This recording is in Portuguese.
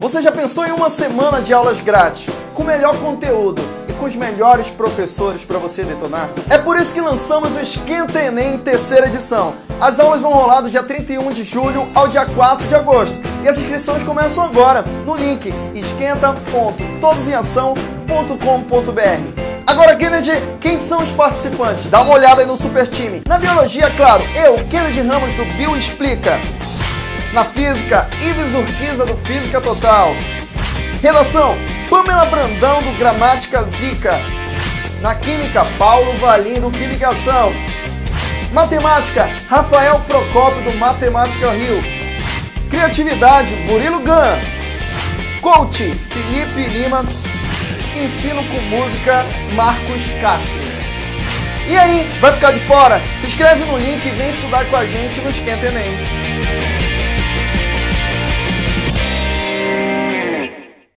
Você já pensou em uma semana de aulas grátis, com o melhor conteúdo e com os melhores professores para você detonar? É por isso que lançamos o Esquenta Enem terceira edição. As aulas vão rolar do dia 31 de julho ao dia 4 de agosto e as inscrições começam agora no link esquenta.todosemeação.com.br. Agora, Kennedy, quem são os participantes? Dá uma olhada aí no super time. Na biologia, claro, eu, Kennedy Ramos do Bio Explica. Na física, Ives Urquiza do Física Total. Redação, Pamela Brandão do Gramática Zica. Na química, Paulo Valim do Quimicação. Matemática, Rafael Procópio do Matemática Rio. Criatividade, Murilo Gan. Coach, Felipe Lima. Ensino com música, Marcos Castro. E aí, vai ficar de fora? Se inscreve no link e vem estudar com a gente no Esquenta Enem.